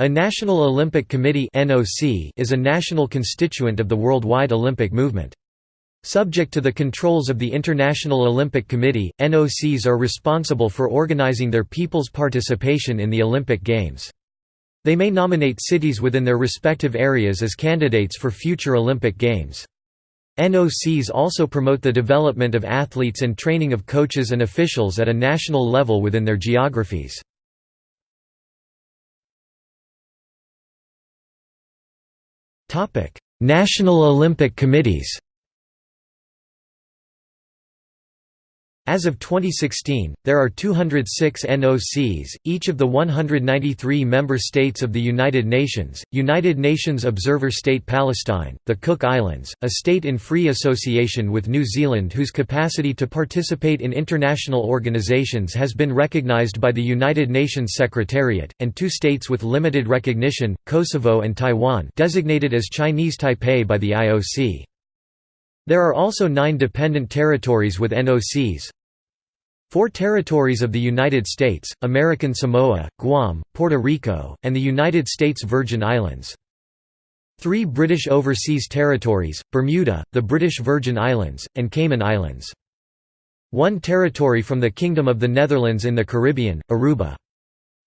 A National Olympic Committee is a national constituent of the worldwide Olympic movement. Subject to the controls of the International Olympic Committee, NOCs are responsible for organizing their people's participation in the Olympic Games. They may nominate cities within their respective areas as candidates for future Olympic Games. NOCs also promote the development of athletes and training of coaches and officials at a national level within their geographies. National Olympic committees As of 2016, there are 206 NOCs, each of the 193 member states of the United Nations, United Nations Observer State Palestine, the Cook Islands, a state in free association with New Zealand whose capacity to participate in international organizations has been recognized by the United Nations Secretariat, and two states with limited recognition, Kosovo and Taiwan designated as Chinese Taipei by the IOC. There are also nine dependent territories with NOCs. Four territories of the United States, American Samoa, Guam, Puerto Rico, and the United States Virgin Islands. Three British overseas territories, Bermuda, the British Virgin Islands, and Cayman Islands. One territory from the Kingdom of the Netherlands in the Caribbean, Aruba.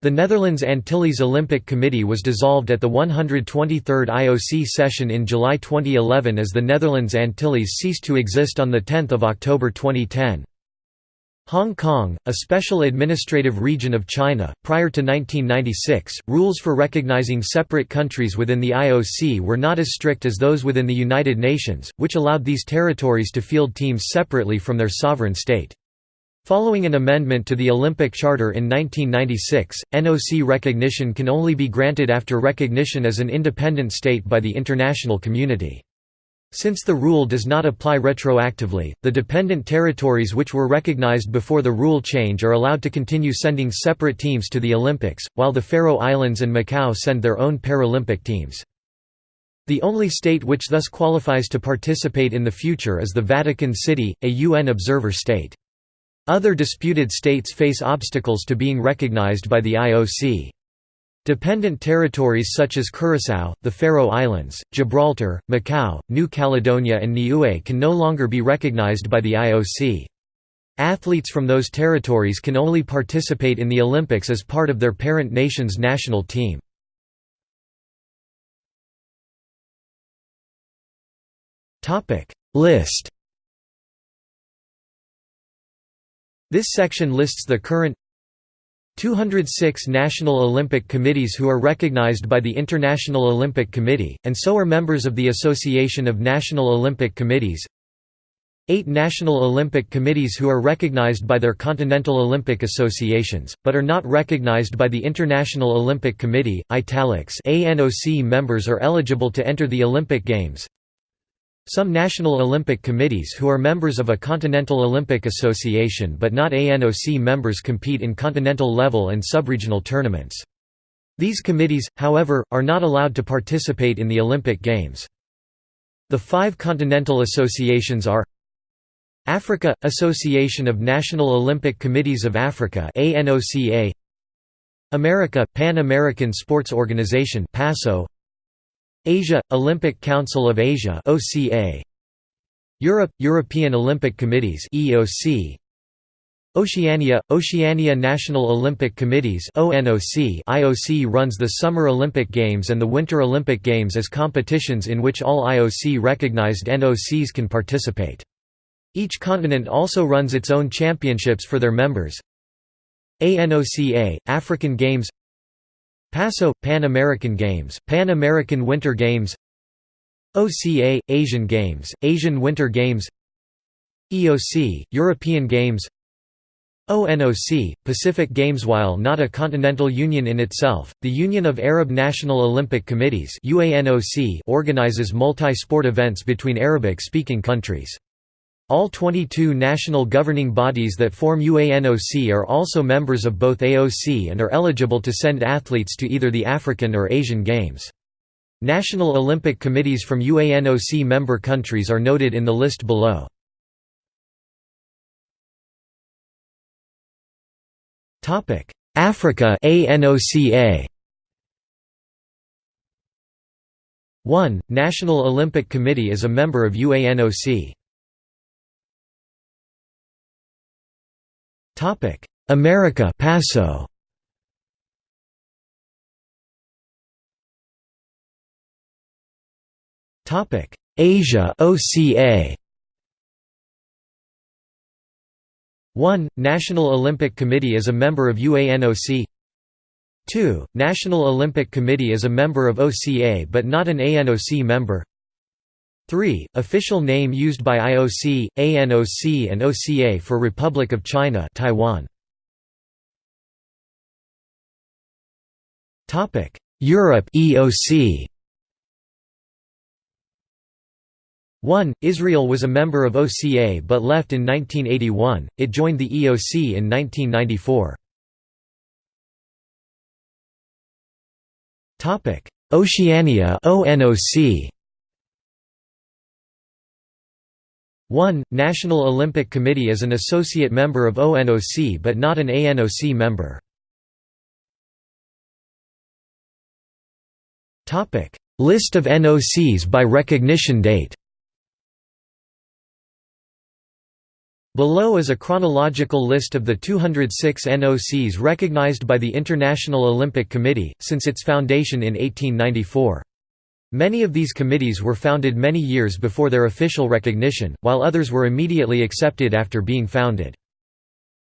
The Netherlands Antilles Olympic Committee was dissolved at the 123rd IOC session in July 2011 as the Netherlands Antilles ceased to exist on 10 October 2010. Hong Kong, a special administrative region of China, prior to 1996, rules for recognizing separate countries within the IOC were not as strict as those within the United Nations, which allowed these territories to field teams separately from their sovereign state. Following an amendment to the Olympic Charter in 1996, NOC recognition can only be granted after recognition as an independent state by the international community. Since the rule does not apply retroactively, the dependent territories which were recognized before the rule change are allowed to continue sending separate teams to the Olympics, while the Faroe Islands and Macau send their own Paralympic teams. The only state which thus qualifies to participate in the future is the Vatican City, a UN observer state. Other disputed states face obstacles to being recognized by the IOC. Dependent territories such as Curaçao, the Faroe Islands, Gibraltar, Macau, New Caledonia and Niue can no longer be recognized by the IOC. Athletes from those territories can only participate in the Olympics as part of their parent nation's national team. List This section lists the current 206 National Olympic Committees who are recognized by the International Olympic Committee, and so are members of the Association of National Olympic Committees. 8 National Olympic Committees who are recognized by their Continental Olympic Associations, but are not recognized by the International Olympic Committee, italics. ANOC members are eligible to enter the Olympic Games some National Olympic Committees who are members of a Continental Olympic Association but not ANOC members compete in continental level and subregional tournaments. These committees, however, are not allowed to participate in the Olympic Games. The five continental associations are Africa – Association of National Olympic Committees of Africa ANOCA America – Pan American Sports Organization PASO Asia – Olympic Council of Asia OCA Europe – European Olympic Committees EOC Oceania – Oceania National Olympic Committees ONOC IOC runs the Summer Olympic Games and the Winter Olympic Games as competitions in which all IOC-recognized NOCs can participate. Each continent also runs its own championships for their members. ANOCA – African Games PASO – Pan American Games, Pan American Winter Games OCA – Asian Games, Asian Winter Games EOC – European Games ONOC – Pacific Games While not a continental union in itself, the Union of Arab National Olympic Committees organizes multi-sport events between Arabic-speaking countries. All 22 national governing bodies that form UANOC are also members of both AOC and are eligible to send athletes to either the African or Asian Games. National Olympic committees from UANOC member countries are noted in the list below. Africa ANOCA 1. National Olympic Committee is a member of UANOC. America PASO Topic: Asia OCA 1. National Olympic Committee is a member of UANOC 2. National Olympic Committee is a member of OCA but not an ANOC member 3. Official name used by IOC, ANOC and OCA for Republic of China Taiwan. Europe EOC 1. Israel was a member of OCA but left in 1981, it joined the EOC in 1994. Oceania ONOC 1. National Olympic Committee is an associate member of ONOC but not an ANOC member. List of NOCs by recognition date Below is a chronological list of the 206 NOCs recognized by the International Olympic Committee, since its foundation in 1894. Many of these committees were founded many years before their official recognition, while others were immediately accepted after being founded.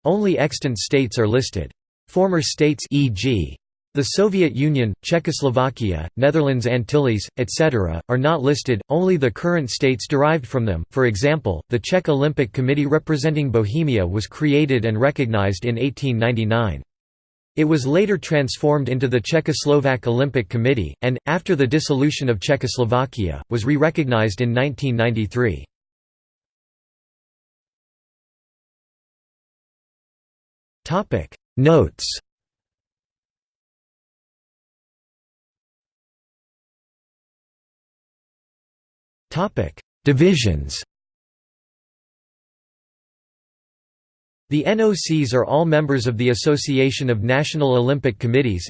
Only extant states are listed. Former states e.g. The Soviet Union, Czechoslovakia, Netherlands Antilles, etc., are not listed, only the current states derived from them, for example, the Czech Olympic Committee representing Bohemia was created and recognized in 1899. It was later transformed into the Czechoslovak Olympic Committee, and, after the dissolution of Czechoslovakia, was re-recognized in 1993. Notes Divisions The NOCs are all members of the Association of National Olympic Committees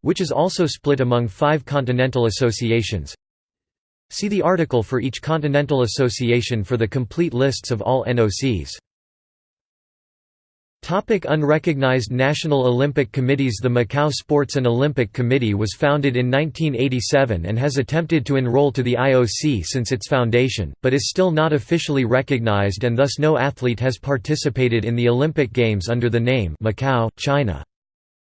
which is also split among five continental associations. See the article for each continental association for the complete lists of all NOCs. Topic unrecognized National Olympic Committees The Macau Sports and Olympic Committee was founded in 1987 and has attempted to enroll to the IOC since its foundation, but is still not officially recognized and thus no athlete has participated in the Olympic Games under the name Macau, China.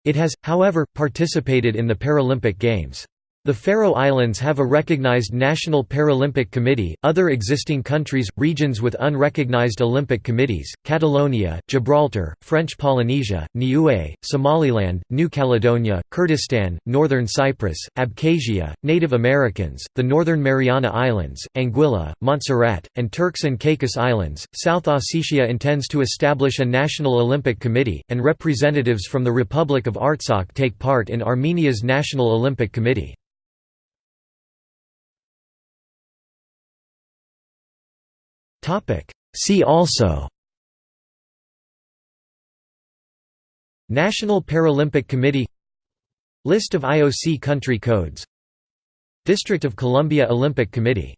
It has, however, participated in the Paralympic Games. The Faroe Islands have a recognized National Paralympic Committee. Other existing countries, regions with unrecognized Olympic committees Catalonia, Gibraltar, French Polynesia, Niue, Somaliland, New Caledonia, Kurdistan, Northern Cyprus, Abkhazia, Native Americans, the Northern Mariana Islands, Anguilla, Montserrat, and Turks and Caicos Islands. South Ossetia intends to establish a National Olympic Committee, and representatives from the Republic of Artsakh take part in Armenia's National Olympic Committee. See also National Paralympic Committee List of IOC country codes District of Columbia Olympic Committee